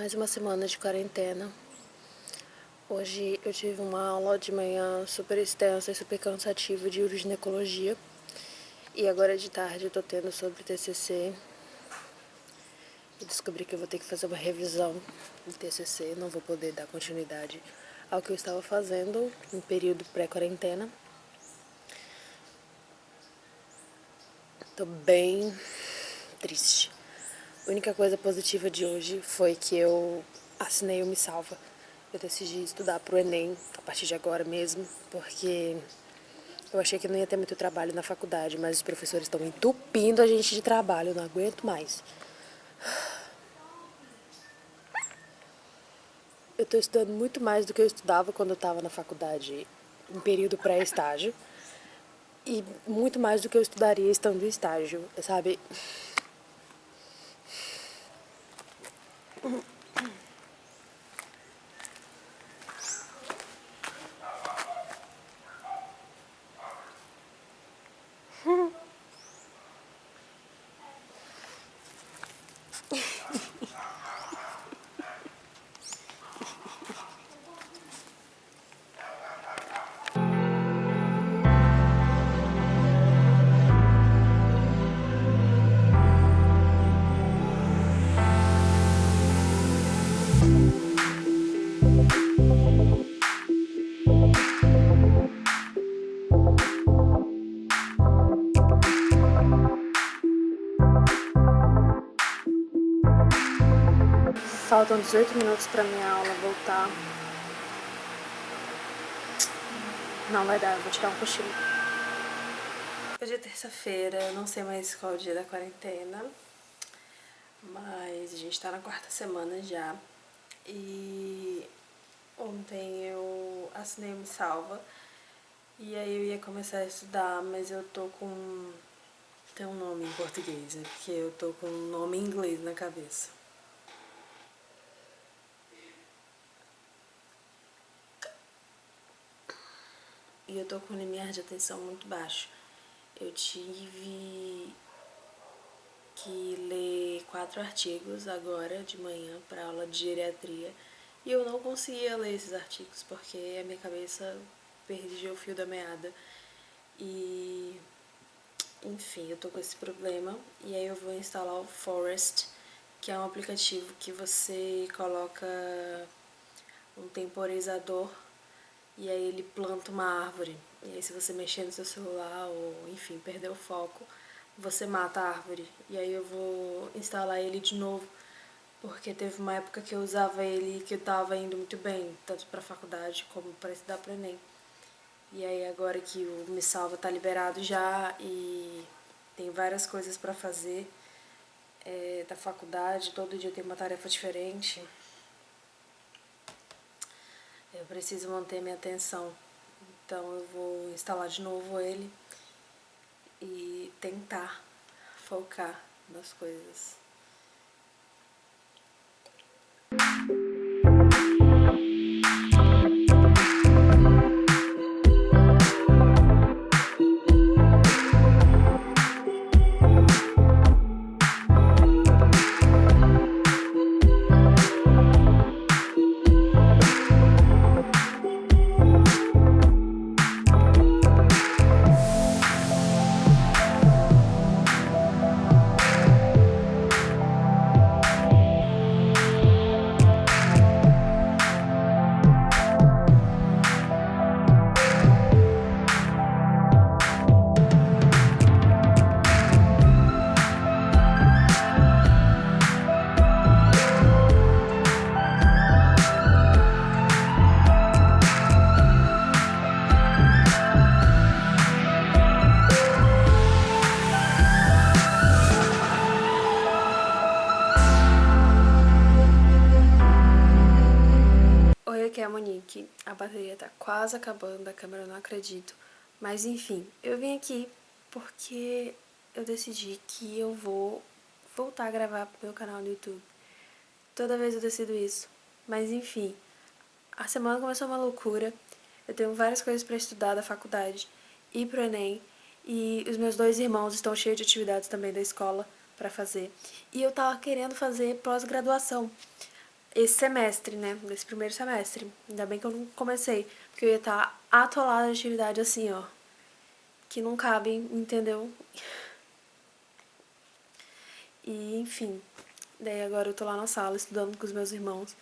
mais uma semana de quarentena. Hoje eu tive uma aula de manhã super extensa e super cansativa de uroginecologia. E agora de tarde eu tô tendo sobre TCC. E descobri que eu vou ter que fazer uma revisão do TCC, não vou poder dar continuidade ao que eu estava fazendo no período pré-quarentena. Tô bem triste. A única coisa positiva de hoje foi que eu assinei o Me Salva. Eu decidi estudar pro Enem a partir de agora mesmo, porque eu achei que não ia ter muito trabalho na faculdade, mas os professores estão entupindo a gente de trabalho, eu não aguento mais. Eu estou estudando muito mais do que eu estudava quando eu estava na faculdade, em período pré-estágio. E muito mais do que eu estudaria estando em estágio, sabe? Mm-hmm. Faltam 18 minutos pra minha aula voltar. Não vai dar, eu vou tirar um cochilo. Hoje é terça-feira, não sei mais qual é o dia da quarentena. Mas a gente tá na quarta semana já. E ontem eu assinei Me Salva. E aí eu ia começar a estudar, mas eu tô com... Tem um nome em português, né? Porque eu tô com um nome em inglês na cabeça. E eu tô com o limiar de atenção muito baixo. Eu tive que ler quatro artigos agora de manhã para aula de geriatria. E eu não conseguia ler esses artigos porque a minha cabeça perdia o fio da meada. E enfim, eu tô com esse problema. E aí eu vou instalar o Forest que é um aplicativo que você coloca um temporizador e aí ele planta uma árvore. E aí se você mexer no seu celular ou, enfim, perder o foco, você mata a árvore. E aí eu vou instalar ele de novo, porque teve uma época que eu usava ele que eu tava indo muito bem, tanto pra faculdade como para estudar pro Enem. E aí agora que o Me Salva tá liberado já e tem várias coisas pra fazer é, da faculdade, todo dia tem uma tarefa diferente. Eu preciso manter minha atenção, então eu vou instalar de novo ele e tentar focar nas coisas. Aqui é a Monique, a bateria tá quase acabando, a câmera eu não acredito. Mas enfim, eu vim aqui porque eu decidi que eu vou voltar a gravar pro meu canal no YouTube. Toda vez eu decido isso. Mas enfim, a semana começou uma loucura. Eu tenho várias coisas pra estudar da faculdade e pro Enem. E os meus dois irmãos estão cheios de atividades também da escola pra fazer. E eu tava querendo fazer pós-graduação. Esse semestre, né? Nesse primeiro semestre. Ainda bem que eu não comecei, porque eu ia estar atolada de atividade assim, ó. Que não cabe, entendeu? E, enfim. Daí agora eu tô lá na sala estudando com os meus irmãos.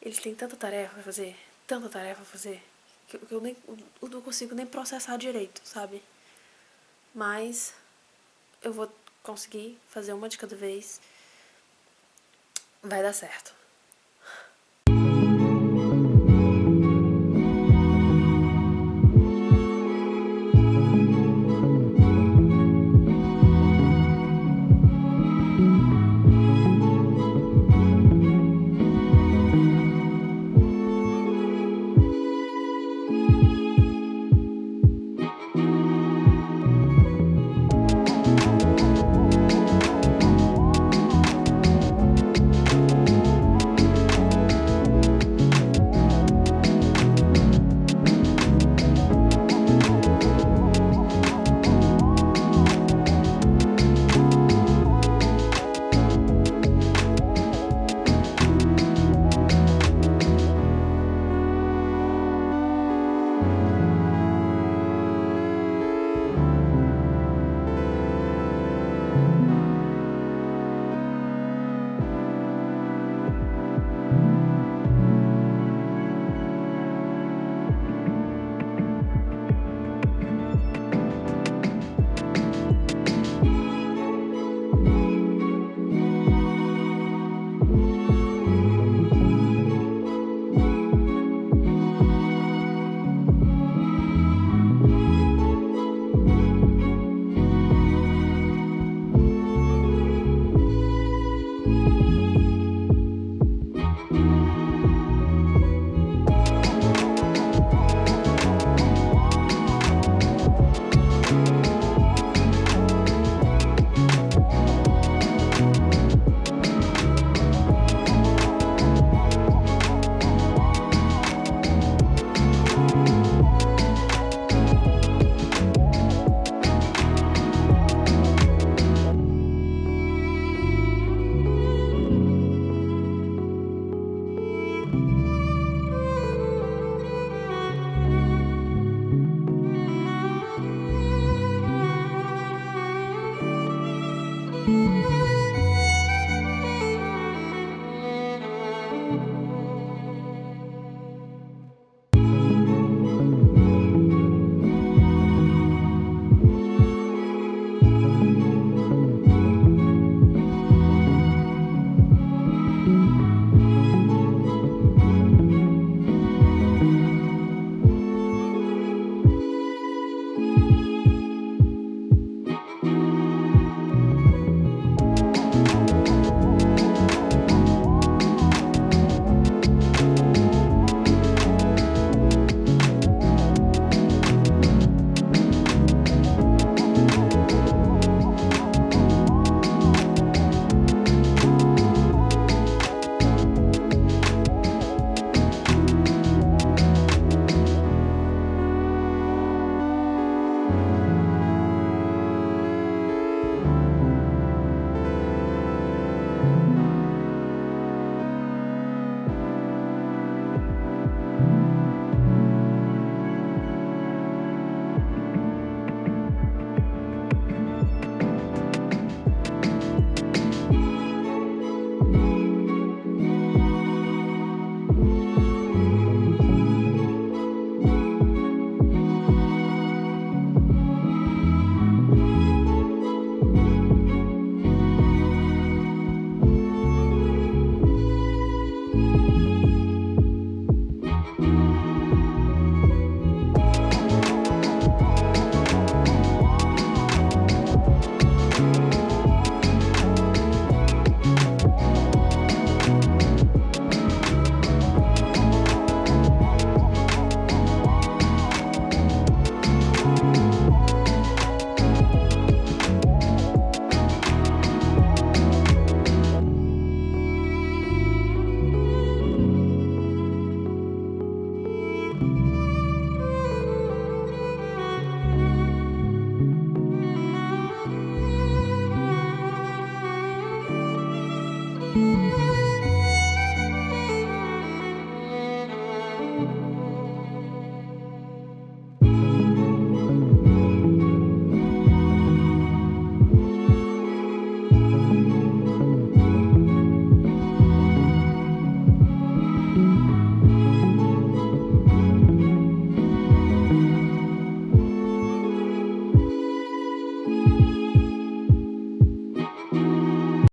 Eles têm tanta tarefa pra fazer, tanta tarefa pra fazer, que eu, nem, eu não consigo nem processar direito, sabe? Mas eu vou conseguir fazer uma de cada vez. Vai dar certo.